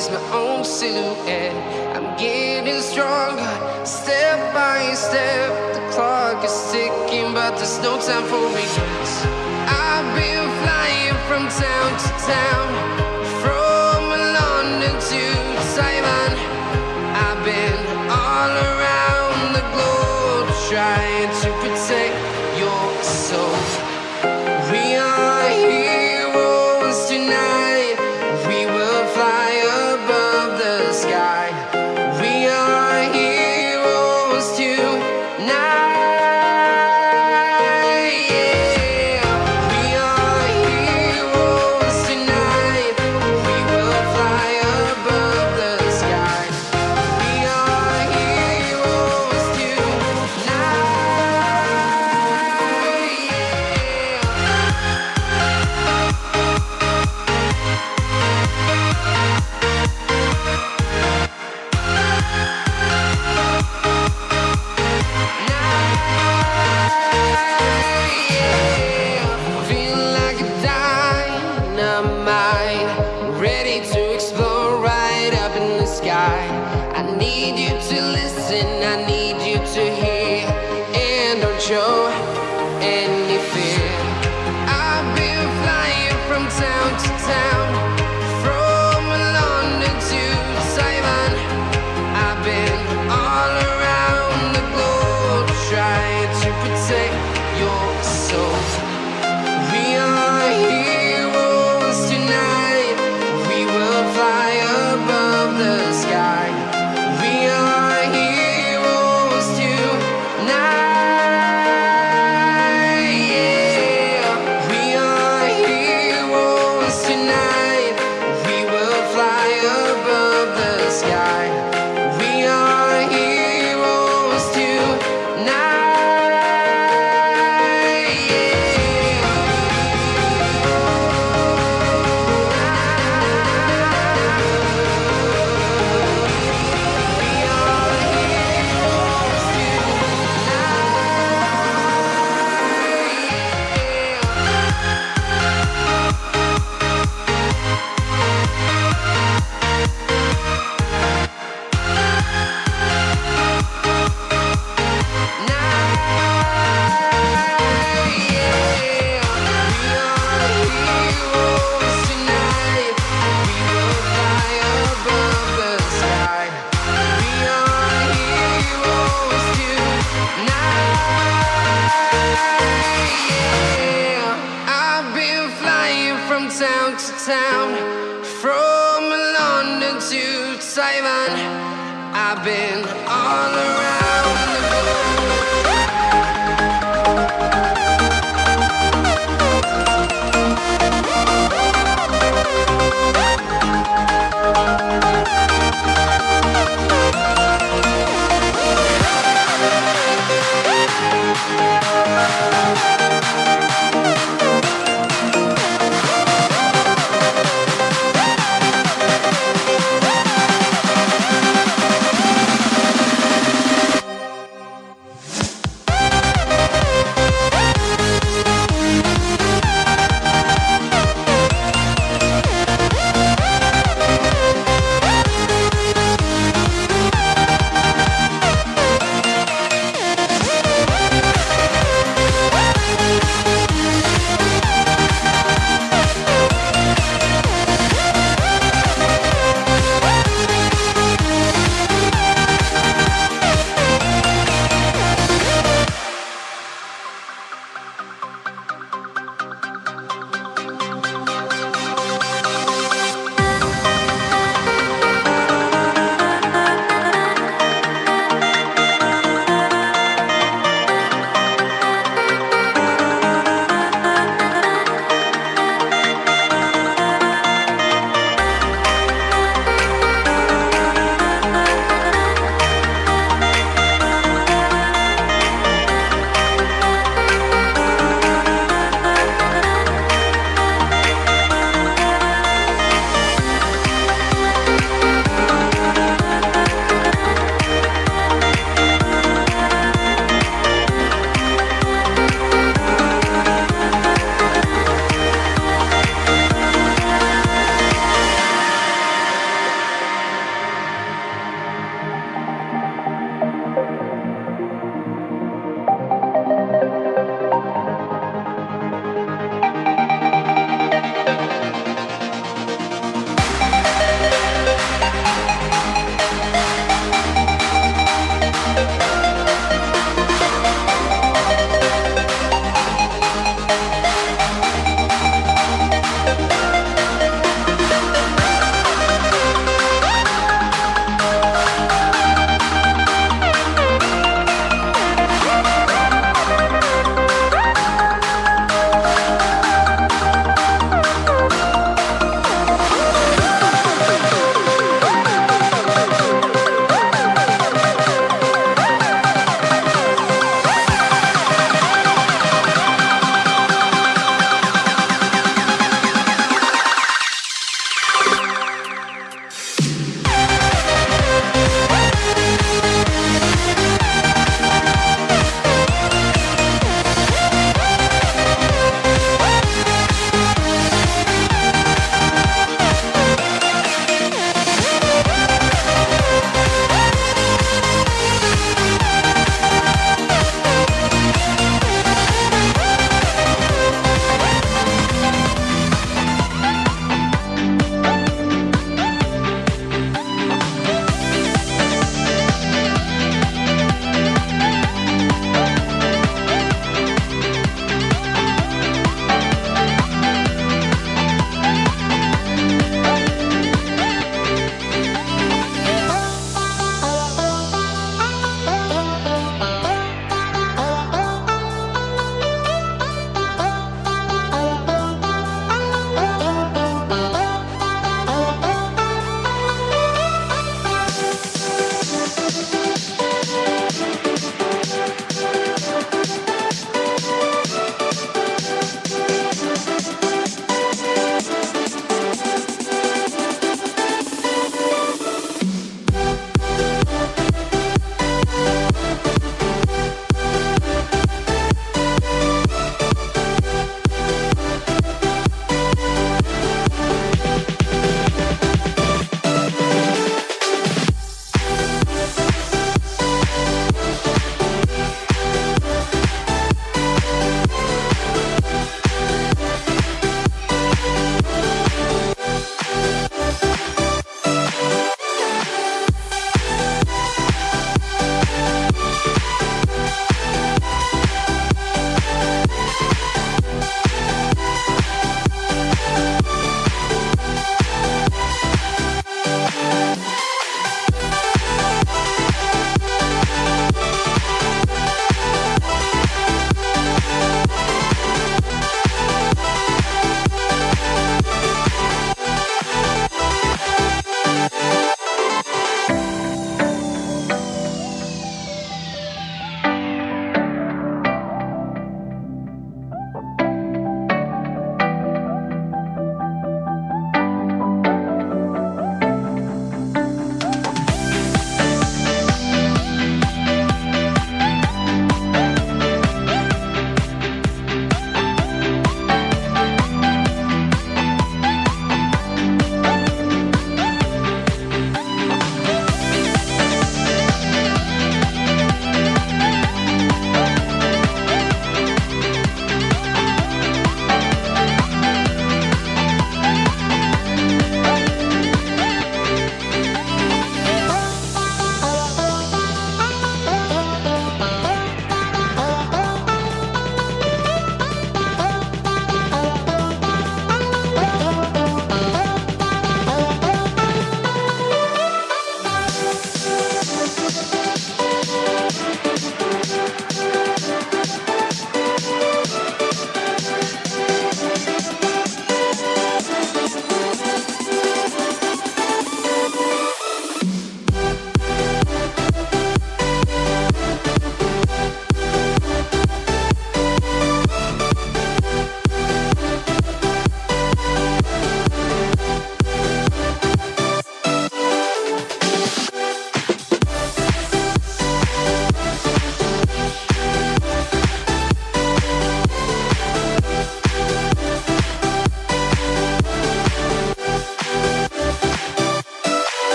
is my own silhouette. I'm getting stronger, step by step. The clock is ticking, but there's no time for me. I've been flying from town to town, from London to Taiwan. I've been all around the globe trying to. yeah. town to town, from London to Taiwan. I've been all around the world.